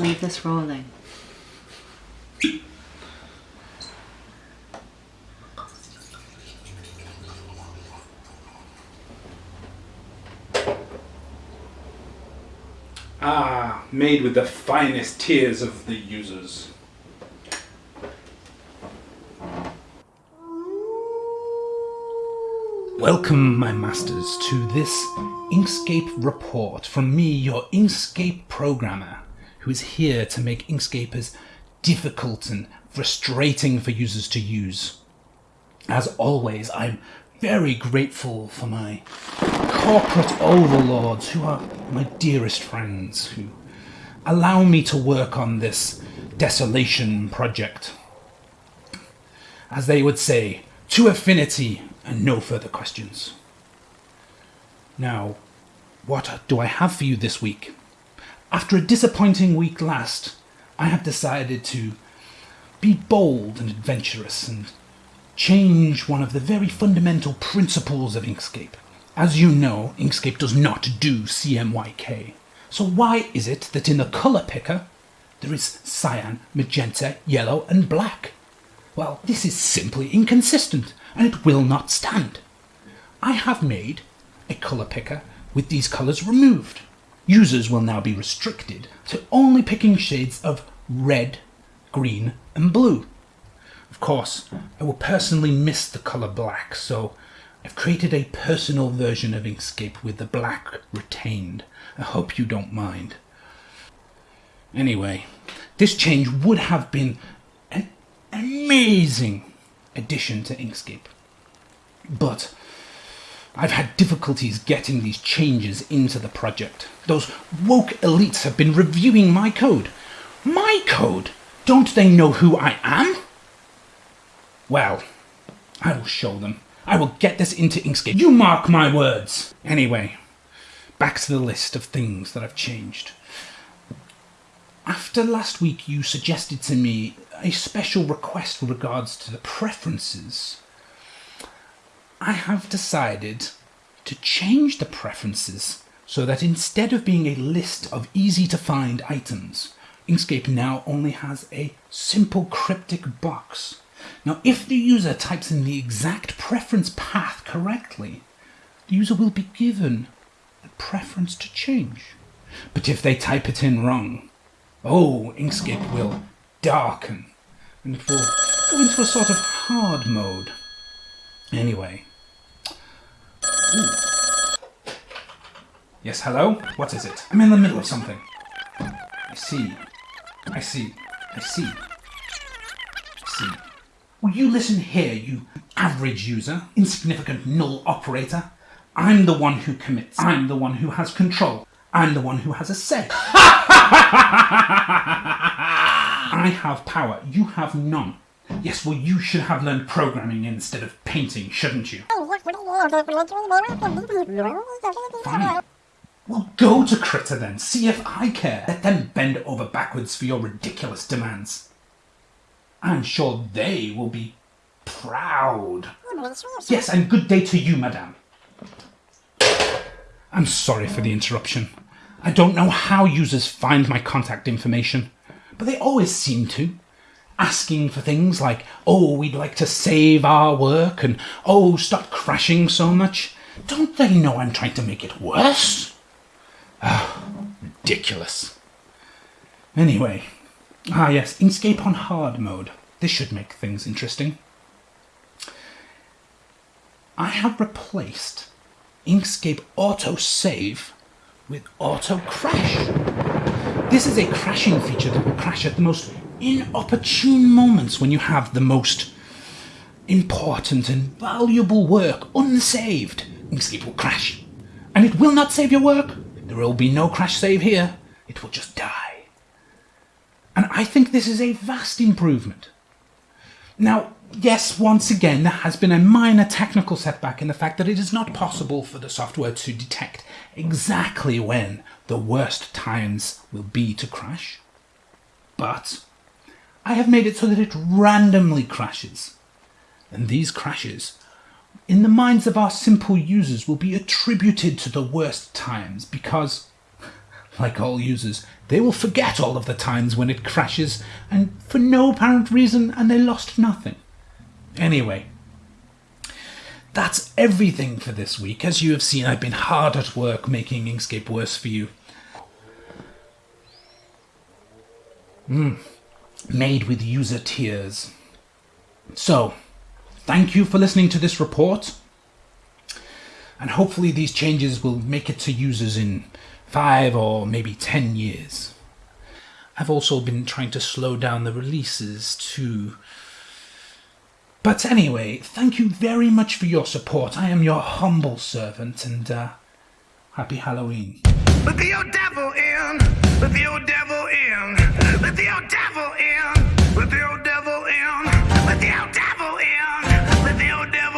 leave this rolling. Ah, made with the finest tears of the users. Welcome, my masters, to this Inkscape report from me, your Inkscape programmer, who is here to make Inkscape as difficult and frustrating for users to use. As always, I'm very grateful for my corporate overlords who are my dearest friends, who allow me to work on this desolation project. As they would say, to affinity and no further questions. Now, what do I have for you this week? After a disappointing week last, I have decided to be bold and adventurous and change one of the very fundamental principles of Inkscape. As you know, Inkscape does not do CMYK. So why is it that in the color picker there is cyan, magenta, yellow and black? Well, this is simply inconsistent and it will not stand. I have made a color picker with these colors removed. Users will now be restricted to only picking shades of red, green and blue. Of course, I will personally miss the color black, so I've created a personal version of Inkscape with the black retained. I hope you don't mind. Anyway, this change would have been an amazing addition to Inkscape. But I've had difficulties getting these changes into the project. Those woke elites have been reviewing my code. My code? Don't they know who I am? Well, I will show them. I will get this into Inkscape. You mark my words. Anyway, back to the list of things that I've changed. After last week, you suggested to me a special request with regards to the preferences. I have decided to change the preferences so that instead of being a list of easy to find items, Inkscape now only has a simple cryptic box. Now, if the user types in the exact preference path correctly, the user will be given a preference to change. But if they type it in wrong, oh, Inkscape will darken and it will go into a sort of hard mode. Anyway. Yes, hello? What is it? I'm in the middle of something. I see. I see. I see. I see. Will you listen here, you average user, insignificant null operator? I'm the one who commits. I'm the one who has control. I'm the one who has a say. I have power. You have none. Yes, well, you should have learned programming instead of painting, shouldn't you? Well, go to Krita then. See if I care. Let them bend over backwards for your ridiculous demands. I'm sure they will be proud. Yes, and good day to you, madame. I'm sorry for the interruption. I don't know how users find my contact information, but they always seem to. Asking for things like, oh, we'd like to save our work, and oh, stop crashing so much. Don't they know I'm trying to make it worse? Ah, ridiculous. Anyway, ah yes, Inkscape on hard mode. This should make things interesting. I have replaced Inkscape Auto Save with Auto Crash. This is a crashing feature that will crash at the most inopportune moments when you have the most important and valuable work unsaved. Inkscape will crash. And it will not save your work. There will be no crash save here. It will just die. And I think this is a vast improvement. Now, yes, once again, there has been a minor technical setback in the fact that it is not possible for the software to detect exactly when the worst times will be to crash. But I have made it so that it randomly crashes. And these crashes, in the minds of our simple users, will be attributed to the worst times because, like all users, they will forget all of the times when it crashes and for no apparent reason and they lost nothing. Anyway, that's everything for this week. As you have seen, I've been hard at work making Inkscape worse for you. Mm. Made with user tears. So, thank you for listening to this report. And hopefully these changes will make it to users in five or maybe ten years. I've also been trying to slow down the releases too. But anyway, thank you very much for your support. I am your humble servant and uh, Happy Halloween. Let the old devil in. Let the old devil in. Let the old devil in. Let the old devil in. Let the old devil in. Let the old devil